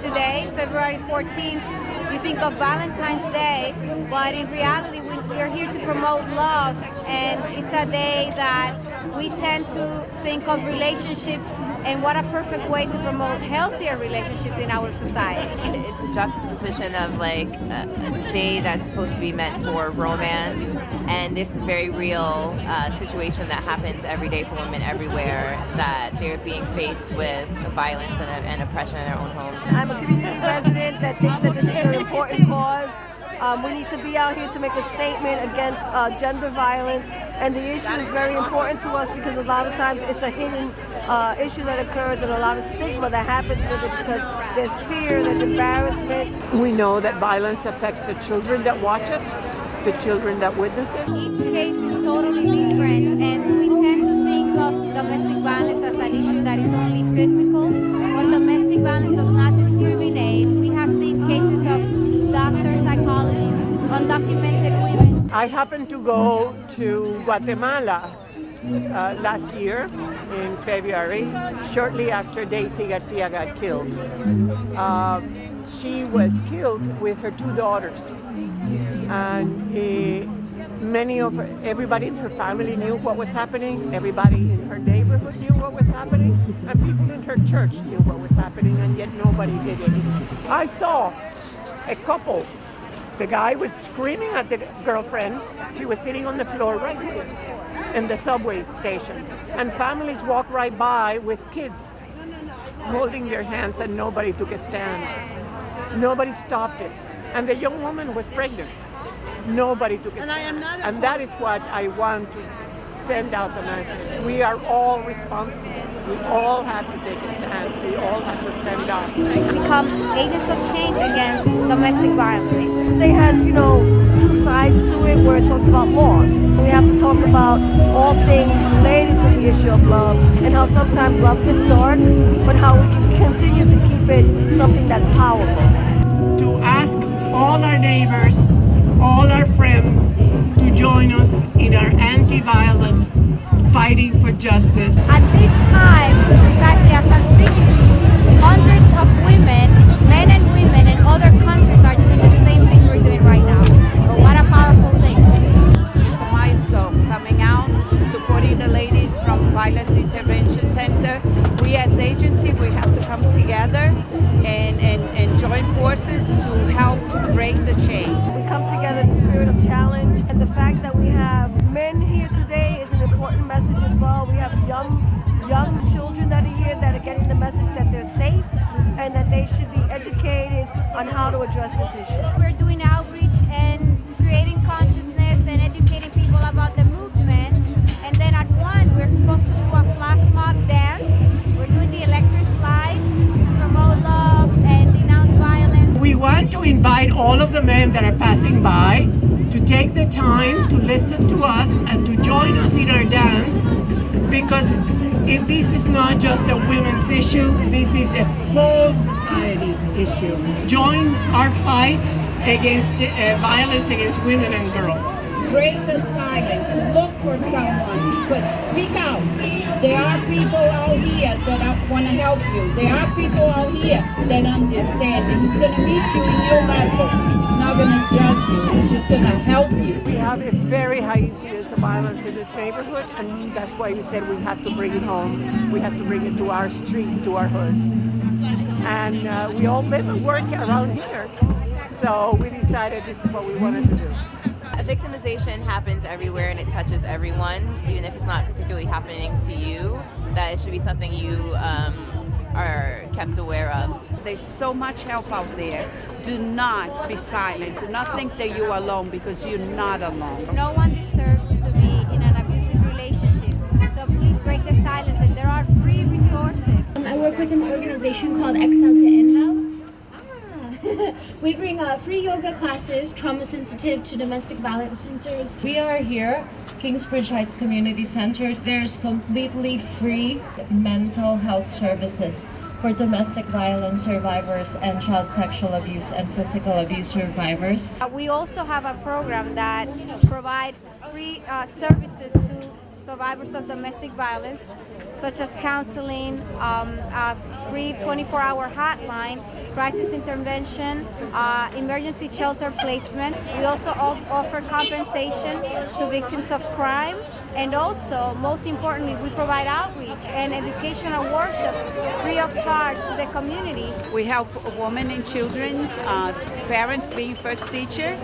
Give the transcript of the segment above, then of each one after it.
Today, February 14th, you think of Valentine's Day, but in reality, we are here to promote love, and it's a day that we tend to think of relationships and what a perfect way to promote healthier relationships in our society. It's a juxtaposition of like a, a day that's supposed to be meant for romance and this very real uh, situation that happens every day for women everywhere that they're being faced with violence and, and oppression in their own homes. I'm a community resident that thinks that this is an important cause. Um, we need to be out here to make a statement against uh, gender violence, and the issue is very important to us because a lot of times it's a hidden uh, issue that occurs and a lot of stigma that happens with it because there's fear, there's embarrassment. We know that violence affects the children that watch it, the children that witness it. Each case is totally different, and we tend to think of domestic violence as an issue that is only physical, but domestic violence does not discriminate. We have seen cases of doctors, psychologists, undocumented women. I happened to go to Guatemala uh, last year in February, shortly after Daisy Garcia got killed. Uh, she was killed with her two daughters. And uh, many of her, everybody in her family knew what was happening. Everybody in her neighborhood knew what was happening. And people in her church knew what was happening, and yet nobody did anything. I saw a couple. The guy was screaming at the girlfriend. She was sitting on the floor right here in the subway station. And families walk right by with kids holding their hands and nobody took a stand. Nobody stopped it. And the young woman was pregnant. Nobody took a stand. And that is what I want to send out the message. We are all responsible. We all have to take a stand. We all have to stand up. Become agents of change against domestic violence. They has, you know, two sides to it where it talks about loss. We have to talk about all things related to the issue of love and how sometimes love gets dark, but how we can continue to keep it something that's powerful. To ask all our neighbors, all our friends to join us in our anti-violence fighting for justice. At this time, exactly as I'm speaking to you, hundreds of women, men and women in other countries are doing the same thing we're doing right now. So what a powerful thing. It's a milestone coming out, supporting the ladies from Violence Intervention Center. We as agency, we have to come together and, and, and join forces to help break the chain. We come together in the spirit of challenge and the fact that we have men young young children that are here that are getting the message that they're safe and that they should be educated on how to address this issue. We're doing outreach and creating consciousness and educating people about the movement. And then at one, we're supposed to do a flash mob dance. We're doing the electric slide to promote love and denounce violence. We want to invite all of the men that are passing by to take the time to listen to us and to join us in our dance because if this is not just a women's issue, this is a whole society's issue. Join our fight against uh, violence against women and girls. Break the silence, look for someone, but speak out. There are people out here that want to help you. There are people out here that understand and it's going to meet you in your level. It's not going to judge you, it's just going to help you. We have a very high incidence of violence in this neighborhood and that's why we said we have to bring it home. We have to bring it to our street, to our hood. And uh, we all live and work around here. So we decided this is what we wanted to do. Victimization happens everywhere and it touches everyone, even if it's not particularly happening to you, that it should be something you um, are kept aware of. There's so much help out there. Do not be silent. Do not think that you're alone because you're not alone. No one deserves to be in an abusive relationship. So please break the silence and there are free resources. I work with an organization called Exhale to Inhale. We bring uh, free yoga classes, trauma sensitive to domestic violence centers. We are here, Kingsbridge Heights Community Center. There's completely free mental health services for domestic violence survivors and child sexual abuse and physical abuse survivors. Uh, we also have a program that provide free uh, services to survivors of domestic violence, such as counseling, um, a free 24-hour hotline, crisis intervention, uh, emergency shelter placement. We also off- offer compensation to victims of crime, and also, most importantly, we provide outreach and educational workshops free of charge to the community. We help women and children, uh, parents being first teachers,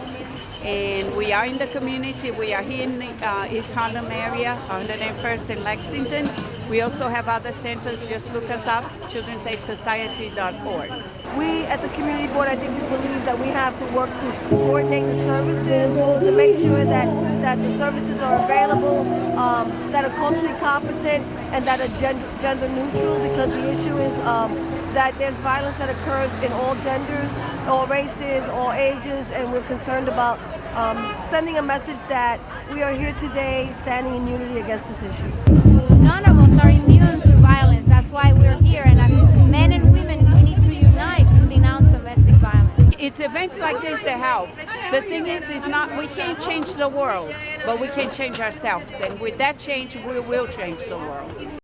and we are in the community. We are here in the uh, East Harlem area, 101st and Lexington. We also have other centers. Just look us up, children'saidsociety.org. We at the community board, I think we believe that we have to work to coordinate the services to make sure that, that the services are available, um, that are culturally competent, and that are gender, gender neutral because the issue is um, that there's violence that occurs in all genders, all races, all ages, and we're concerned about um, sending a message that we are here today standing in unity against this issue. None of us are immune to violence. That's why we're here. And as men and women, we need to unite to denounce domestic violence. It's events like this that help. The thing is, is not we can't change the world, but we can change ourselves, and with that change, we will change the world.